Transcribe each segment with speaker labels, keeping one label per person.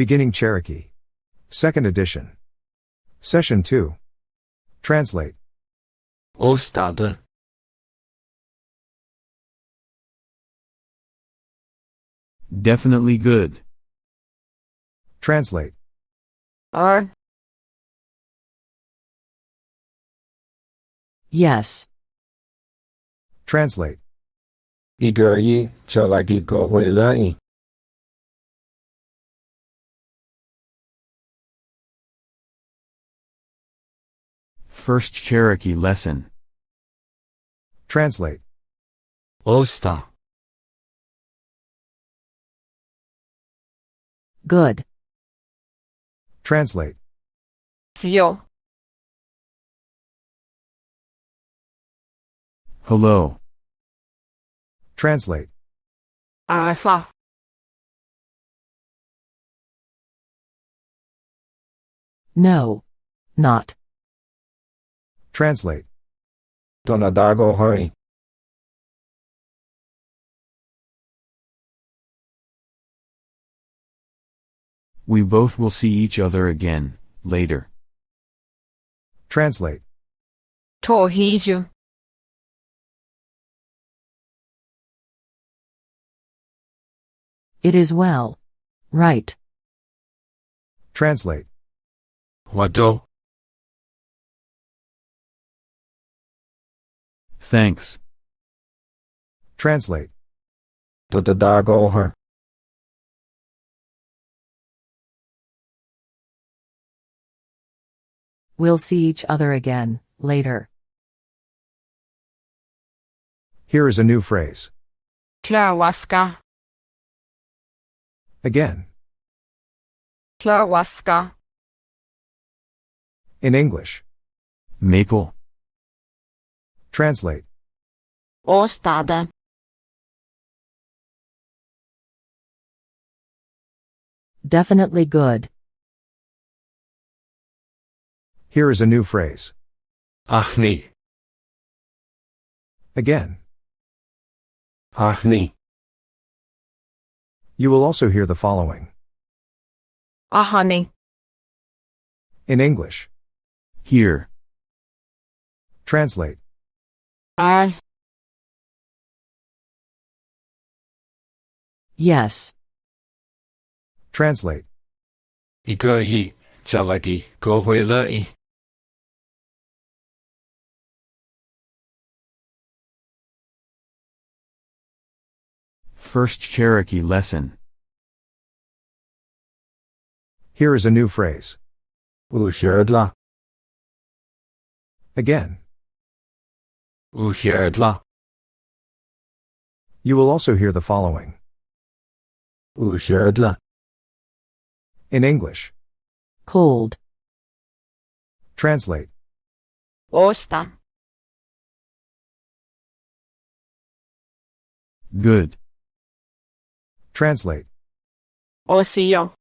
Speaker 1: Beginning Cherokee. Second edition. Session 2. Translate.
Speaker 2: Åstad.
Speaker 3: Definitely good.
Speaker 1: Translate.
Speaker 4: R.
Speaker 5: Yes.
Speaker 1: Translate.
Speaker 2: I gør I.
Speaker 3: First Cherokee lesson.
Speaker 1: Translate.
Speaker 2: Osta.
Speaker 5: Good.
Speaker 1: Translate.
Speaker 4: 只有
Speaker 3: Hello.
Speaker 1: Translate.
Speaker 4: alpha
Speaker 5: No. Not.
Speaker 1: Translate.
Speaker 2: Donadago hurry.
Speaker 3: We both will see each other again, later.
Speaker 1: Translate.
Speaker 4: torrijo
Speaker 5: It is well. Right.
Speaker 1: Translate.
Speaker 2: Wado.
Speaker 3: Thanks.
Speaker 1: Translate.
Speaker 2: Donadago her.
Speaker 5: We'll see each other again, later.
Speaker 1: Here is a new phrase.
Speaker 4: Klawaska
Speaker 1: Again.
Speaker 4: Klawaska
Speaker 1: In English.
Speaker 3: Maple.
Speaker 1: Translate.
Speaker 4: Ostada.
Speaker 5: Definitely good.
Speaker 1: Here is a new phrase.
Speaker 2: Ahni.
Speaker 1: Again.
Speaker 2: Ahni.
Speaker 1: You will also hear the following.
Speaker 4: Ahani
Speaker 1: In English.
Speaker 3: Here.
Speaker 1: Translate.
Speaker 4: Ar
Speaker 5: Yes.
Speaker 1: Translate.
Speaker 2: 一个一就来一个回来。
Speaker 3: First Cherokee lesson.
Speaker 1: Here is a new phrase.
Speaker 2: 五十啦，
Speaker 1: Again. You will also hear the following. In English.
Speaker 5: Cold.
Speaker 1: Translate.
Speaker 4: Osta.
Speaker 3: Good.
Speaker 1: Translate.
Speaker 4: Osio.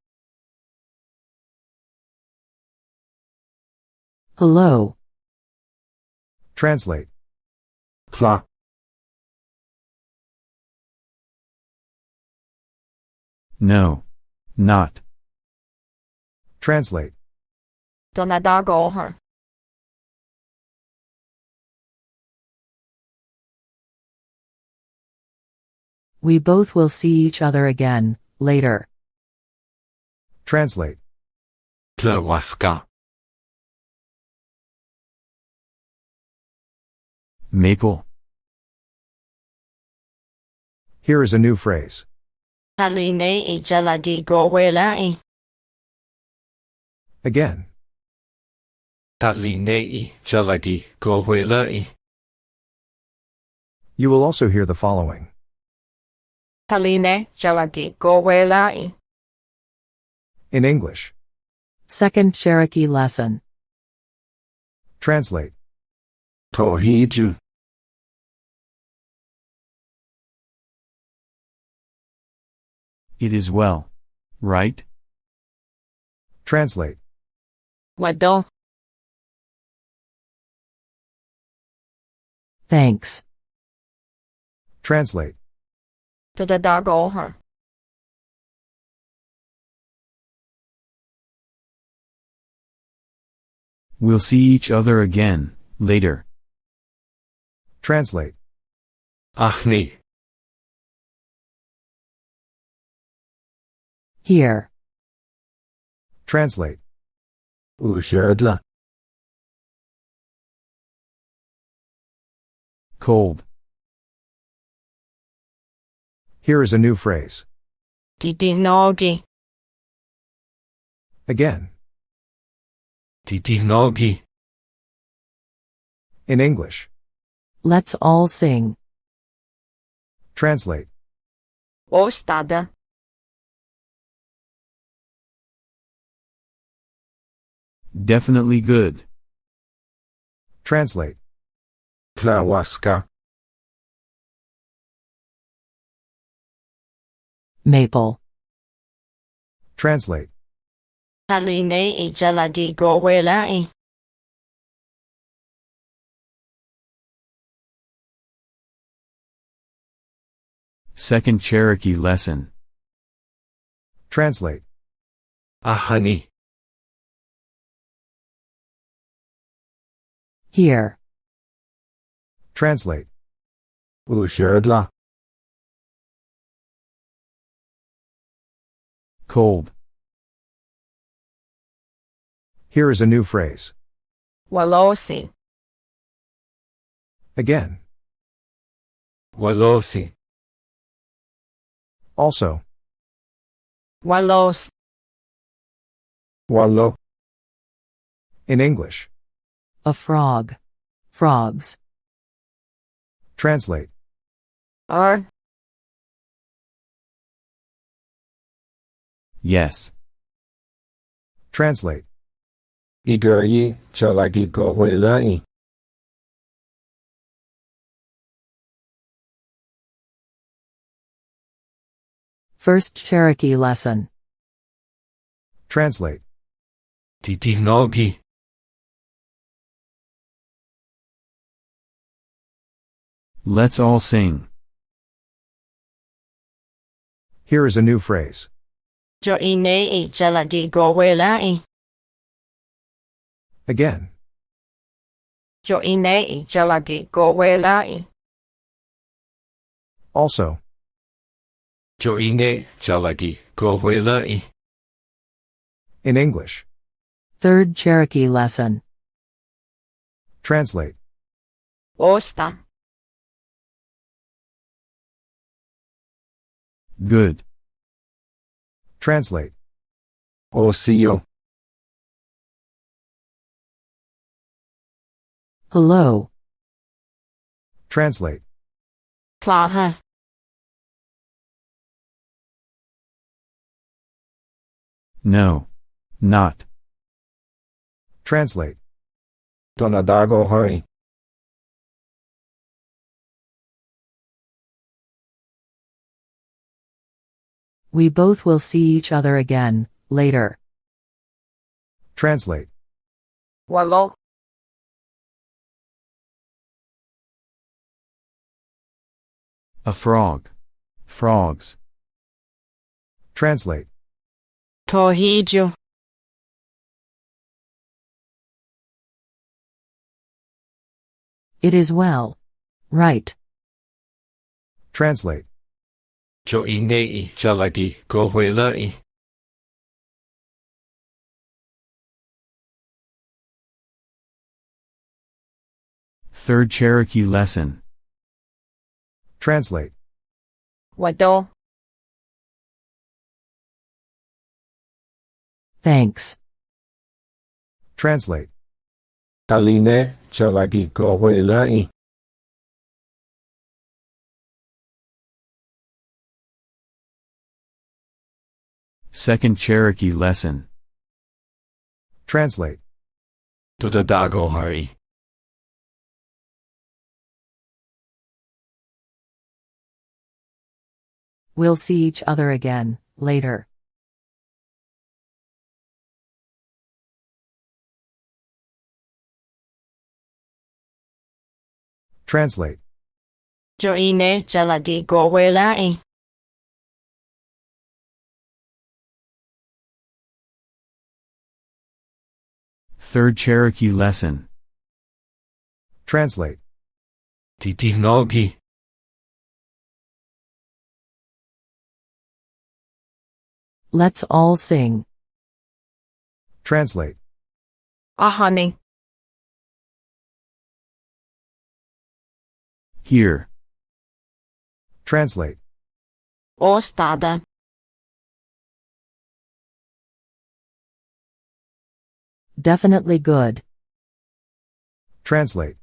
Speaker 5: Hello.
Speaker 1: Translate.
Speaker 2: 啦
Speaker 3: ，No. Not.
Speaker 1: Translate.
Speaker 4: Donadago
Speaker 5: We both will see each other again, later.
Speaker 1: Translate.
Speaker 2: Tlawaska.
Speaker 3: Maple.
Speaker 1: Here is a new phrase.
Speaker 4: Taline i jaladi gowelai
Speaker 1: Again.
Speaker 2: Talinei jaladi go 回来。
Speaker 1: You will also hear the following.
Speaker 4: Taline jaladi gowelai
Speaker 1: In English.
Speaker 5: Second Cherokee lesson.
Speaker 1: Translate.
Speaker 2: Tawhid
Speaker 3: It is well. Right?
Speaker 1: Translate.
Speaker 4: Wadon.
Speaker 5: Thanks.
Speaker 1: Translate.
Speaker 4: To the dog her.
Speaker 3: We'll see each other again, later.
Speaker 1: Translate.
Speaker 2: Ahni.
Speaker 5: Here.
Speaker 1: Translate.
Speaker 2: Usherdla.
Speaker 3: Cold.
Speaker 1: Here is a new phrase.
Speaker 4: Didinogi.
Speaker 1: Again.
Speaker 2: Didinogi.
Speaker 1: In English.
Speaker 5: Let's all sing.
Speaker 1: Translate.
Speaker 4: Ostada.
Speaker 3: Definitely good.
Speaker 1: Translate.
Speaker 2: Tlawaska
Speaker 5: Maple.
Speaker 1: Translate.
Speaker 4: Taline i jalagi gowelai.
Speaker 3: Second Cherokee Lesson.
Speaker 1: Translate.
Speaker 2: Ahani.
Speaker 5: Here.
Speaker 1: Translate.
Speaker 2: Usherdla
Speaker 3: Cold.
Speaker 1: Here is a new phrase.
Speaker 4: Walosi.
Speaker 1: Again.
Speaker 2: Walosi.
Speaker 1: Also.
Speaker 2: Wallows. Wallow.
Speaker 1: In English.
Speaker 5: A frog. Frogs.
Speaker 1: Translate.
Speaker 4: Are.
Speaker 3: Yes.
Speaker 1: Translate.
Speaker 2: Igor ye, chalagi kohwelai.
Speaker 5: First Cherokee lesson.
Speaker 1: Translate.
Speaker 2: Didinogi
Speaker 3: Let's all sing.
Speaker 1: Here is a new phrase.
Speaker 4: Joine i jalagi gowelai.
Speaker 1: Again.
Speaker 4: Joine i jalagi gowelai.
Speaker 1: Also. In English.
Speaker 5: Third Cherokee lesson.
Speaker 1: Translate.
Speaker 4: Osta.
Speaker 3: Good.
Speaker 1: Translate.
Speaker 2: Osio.
Speaker 5: Hello.
Speaker 1: Translate.
Speaker 4: Plaha.
Speaker 3: No. Not.
Speaker 1: Translate.
Speaker 2: Donadago hurry
Speaker 5: We both will see each other again, later.
Speaker 1: Translate.
Speaker 4: Walo.
Speaker 3: A frog. Frogs.
Speaker 1: Translate
Speaker 4: torpedo
Speaker 5: It is well. Right.
Speaker 1: Translate.
Speaker 2: cho ý nghe ý trả lại đi.
Speaker 3: Third Cherokee lesson.
Speaker 1: Translate.
Speaker 4: What Wado.
Speaker 5: Thanks.
Speaker 1: Translate.
Speaker 2: Taline, chalagi kowelai.
Speaker 3: Second Cherokee lesson.
Speaker 1: Translate.
Speaker 2: To the Dagohari.
Speaker 5: We'll see each other again, later.
Speaker 1: Translate.
Speaker 4: Joine jaladi gowelain.
Speaker 3: Third Cherokee lesson.
Speaker 1: Translate.
Speaker 2: Titinogi.
Speaker 5: Let's all sing.
Speaker 1: Translate.
Speaker 4: Ahani.
Speaker 3: Here.
Speaker 1: Translate.
Speaker 4: Ostada.
Speaker 5: Definitely good.
Speaker 1: Translate.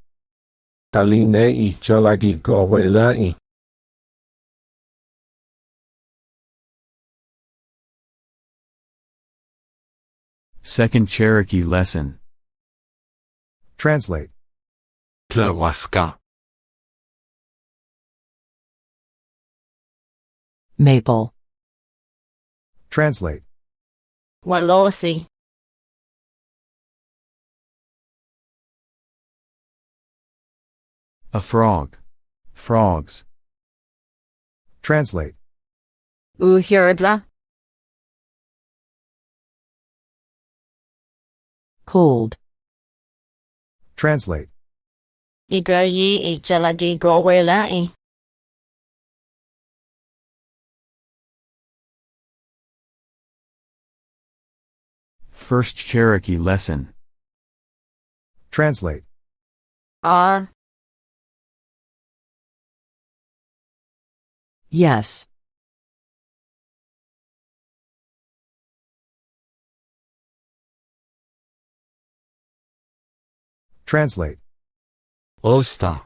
Speaker 2: Talinei chalagigowelai.
Speaker 3: Second Cherokee Lesson
Speaker 1: Translate
Speaker 2: Klawaska.
Speaker 5: Maple.
Speaker 1: Translate.
Speaker 4: Wallosi.
Speaker 3: A frog. Frogs.
Speaker 1: Translate.
Speaker 4: Uhirdla.
Speaker 5: Cold.
Speaker 1: Translate.
Speaker 4: Igoi i jelagi gowelai.
Speaker 3: First Cherokee Lesson
Speaker 1: Translate
Speaker 4: Ah. Uh.
Speaker 5: Yes.
Speaker 1: Translate
Speaker 2: Osta.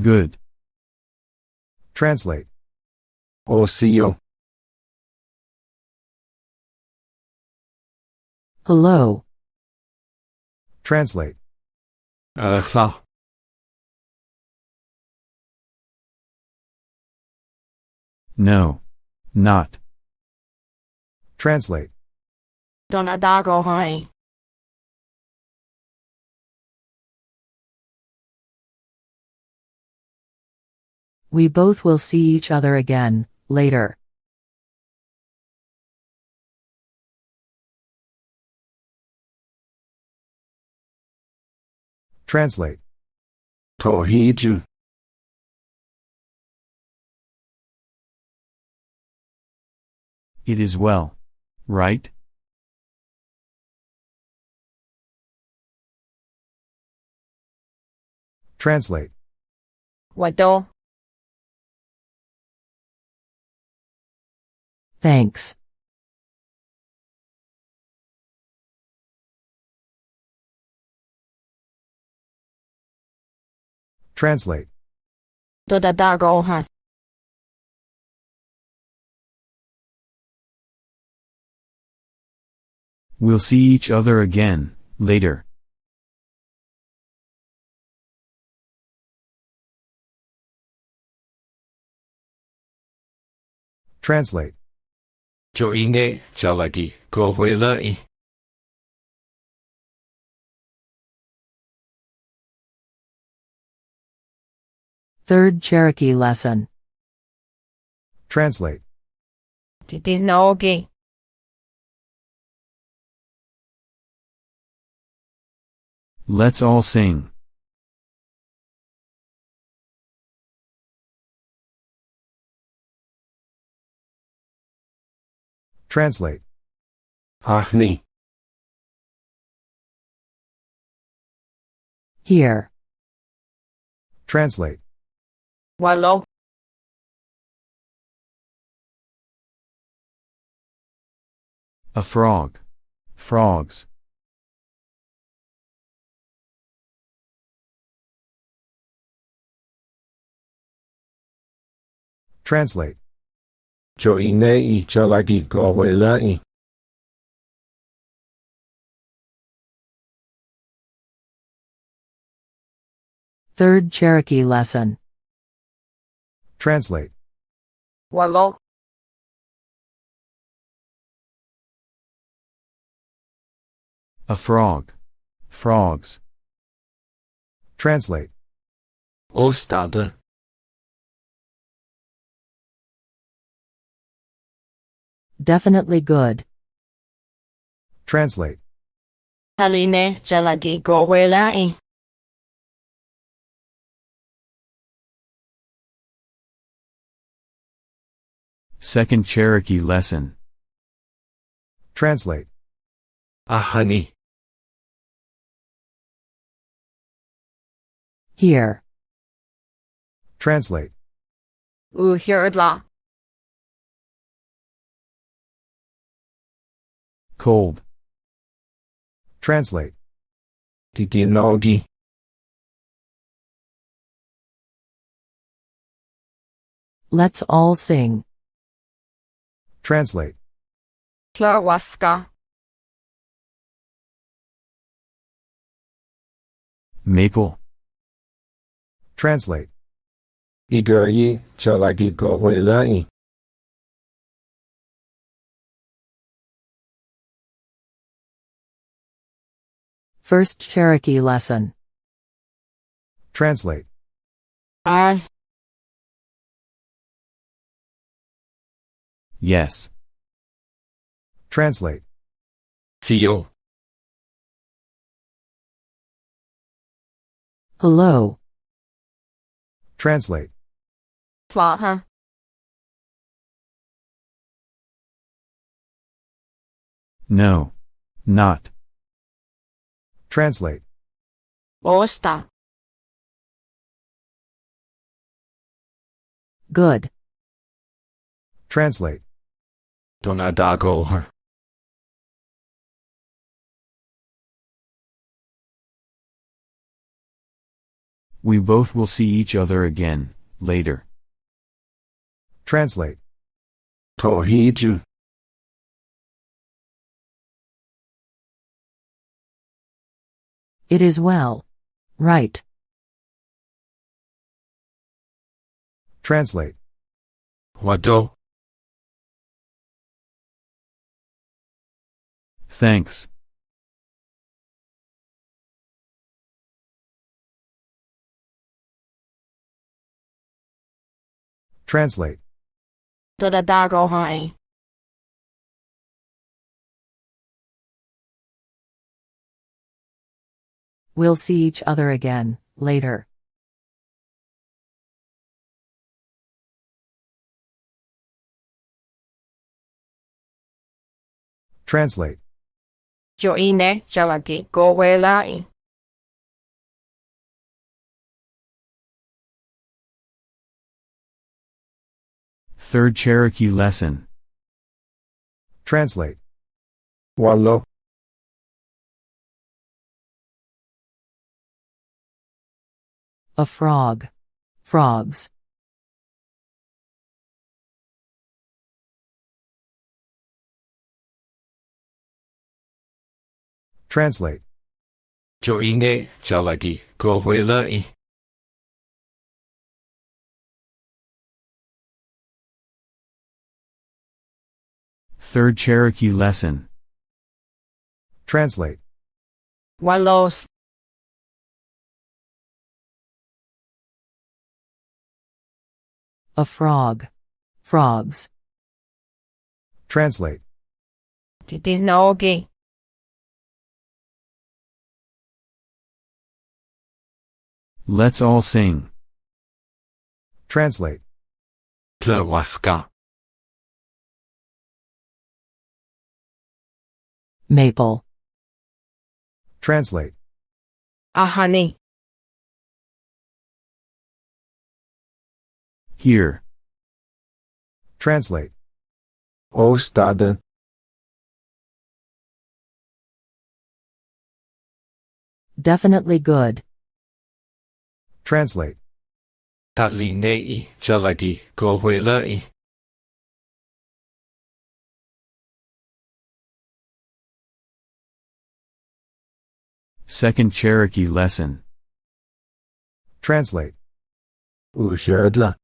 Speaker 3: Good.
Speaker 1: Translate
Speaker 2: Osio.
Speaker 5: Hello.
Speaker 1: Translate.
Speaker 2: Uh,
Speaker 3: no. Not.
Speaker 1: Translate.
Speaker 4: Donadagohai.
Speaker 5: We both will see each other again, later.
Speaker 1: Translate.
Speaker 2: Tohiju.
Speaker 3: It is well. Right?
Speaker 1: Translate.
Speaker 4: Wado.
Speaker 5: Thanks.
Speaker 1: Translate.
Speaker 3: We'll see each other again, later.
Speaker 1: Translate.
Speaker 2: 조인의
Speaker 5: Third Cherokee lesson.
Speaker 1: Translate.
Speaker 4: Titinogi.
Speaker 3: Let's all sing.
Speaker 1: Translate.
Speaker 2: Ahni.
Speaker 5: Here.
Speaker 1: Translate
Speaker 4: while
Speaker 3: A frog. Frogs.
Speaker 1: Translate.
Speaker 2: Chalagi.
Speaker 5: Third Cherokee lesson.
Speaker 1: Translate.
Speaker 4: Wallah.
Speaker 3: A frog. Frogs.
Speaker 1: Translate.
Speaker 2: Ostad.
Speaker 5: Definitely good.
Speaker 1: Translate.
Speaker 4: Haline Jalagi Gorelai.
Speaker 3: Second Cherokee lesson.
Speaker 1: Translate.
Speaker 2: Ahani.
Speaker 5: Here.
Speaker 1: Translate.
Speaker 4: Uhirdla.
Speaker 3: Cold.
Speaker 1: Translate.
Speaker 2: Titinogi.
Speaker 5: Let's all sing.
Speaker 1: Translate.
Speaker 4: Klawaska.
Speaker 3: Maple.
Speaker 1: Translate.
Speaker 2: Iguryi jalagi gowelai.
Speaker 5: First Cherokee lesson.
Speaker 1: Translate.
Speaker 4: Ar.
Speaker 3: Yes.
Speaker 1: Translate.
Speaker 2: Seal.
Speaker 5: Hello.
Speaker 1: Translate.
Speaker 4: Plaha.
Speaker 3: No. Not.
Speaker 1: Translate.
Speaker 4: Osta.
Speaker 5: Good.
Speaker 1: Translate.
Speaker 2: Donadago.
Speaker 3: We both will see each other again, later.
Speaker 1: Translate.
Speaker 2: Tohiju.
Speaker 5: It is well. Right.
Speaker 1: Translate.
Speaker 2: Wado.
Speaker 3: Thanks.
Speaker 1: Translate.
Speaker 4: Dodadago hai.
Speaker 5: We'll see each other again, later.
Speaker 1: Translate.
Speaker 4: Joine jalagi gowelai.
Speaker 3: Third Cherokee lesson.
Speaker 1: Translate.
Speaker 2: Wallo.
Speaker 5: A frog. Frogs.
Speaker 1: Translate.
Speaker 2: Joine jalagi gowelai.
Speaker 3: Third Cherokee lesson.
Speaker 1: Translate.
Speaker 4: Walos.
Speaker 5: A frog. Frogs.
Speaker 1: Translate.
Speaker 4: Titinogi.
Speaker 3: Let's all sing.
Speaker 1: Translate.
Speaker 2: Tlawaska.
Speaker 5: Maple.
Speaker 1: Translate.
Speaker 4: Ahani.
Speaker 3: Here.
Speaker 1: Translate.
Speaker 2: Ostade.
Speaker 5: Definitely good.
Speaker 2: Translate.
Speaker 3: Talinei jalagi gowelai. Second Cherokee lesson.
Speaker 1: Translate.
Speaker 2: Usiadla.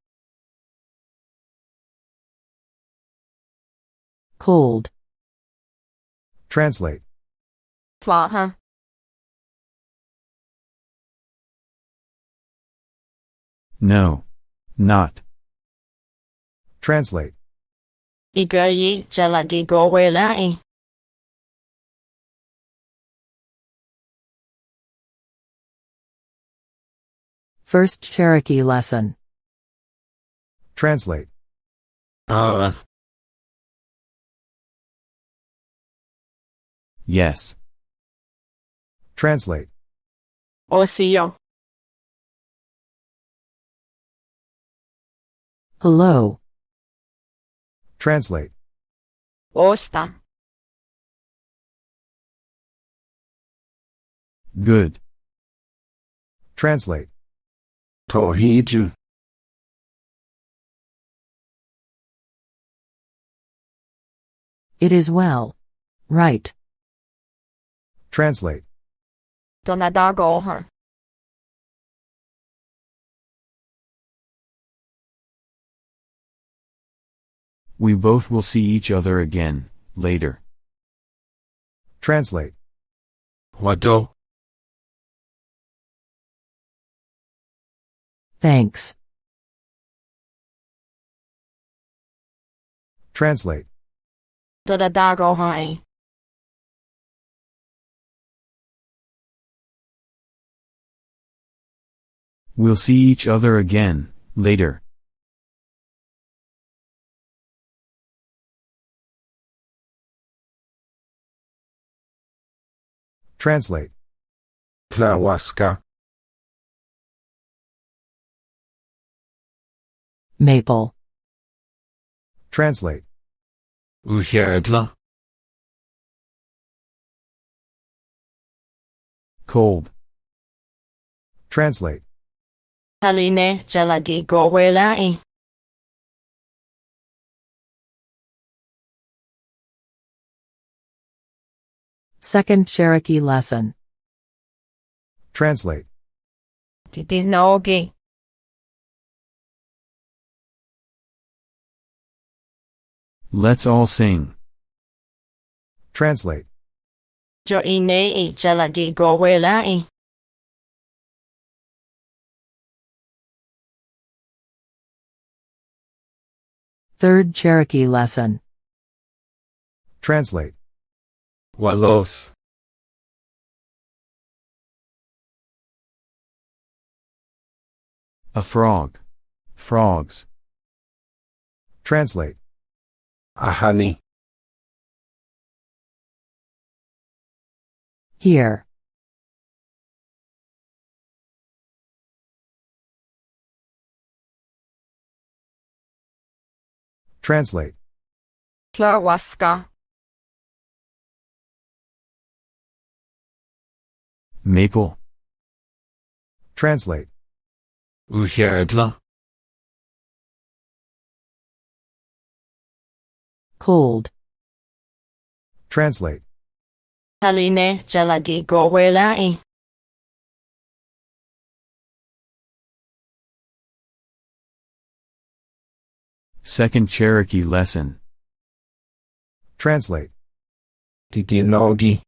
Speaker 5: Cold.
Speaker 1: Translate.
Speaker 4: Plaha.
Speaker 3: No. Not.
Speaker 1: Translate.
Speaker 5: First Cherokee lesson.
Speaker 1: Translate.
Speaker 2: Uh.
Speaker 3: Yes.
Speaker 1: Translate.
Speaker 4: Osio.
Speaker 5: Hello.
Speaker 1: Translate.
Speaker 4: Osta.
Speaker 3: Good.
Speaker 1: Translate.
Speaker 2: Tohiju.
Speaker 5: It is well. Right.
Speaker 1: Translate.
Speaker 4: To.
Speaker 3: We both will see each other again, later.
Speaker 1: Translate.
Speaker 2: Wado.
Speaker 5: Thanks.
Speaker 1: Translate.
Speaker 3: We'll see each other again, later.
Speaker 1: Translate.
Speaker 2: Tla łaska
Speaker 5: Maple.
Speaker 1: Translate.
Speaker 2: usiedla
Speaker 3: Cold.
Speaker 1: Translate.
Speaker 4: Haline jalagi gowelai.
Speaker 5: Second Cherokee lesson.
Speaker 1: Translate.
Speaker 4: Titinogi.
Speaker 3: Let's all sing.
Speaker 1: Translate.
Speaker 4: Jo ine i gowelai.
Speaker 5: Third Cherokee lesson.
Speaker 1: Translate.
Speaker 2: Walos
Speaker 3: A frog. Frogs.
Speaker 1: Translate.
Speaker 2: A honey.
Speaker 5: Here.
Speaker 1: Translate.
Speaker 4: Tlawaska.
Speaker 3: Maple.
Speaker 1: Translate.
Speaker 2: usiedla
Speaker 5: Cold.
Speaker 1: Translate.
Speaker 4: Haline jalagi gowelai.
Speaker 3: Second Cherokee lesson.
Speaker 1: Translate.
Speaker 2: titinogi